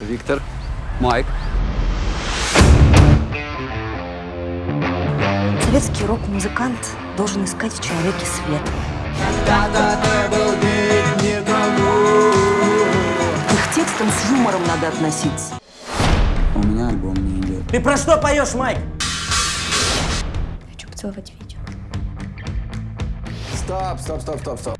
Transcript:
Виктор, Майк. Советский рок-музыкант должен искать в человеке свет. К их текстам с юмором надо относиться. У меня альбом не идет. Ты про что поешь, Майк? Хочу поцеловать Витю. Стоп, стоп, стоп, стоп, стоп.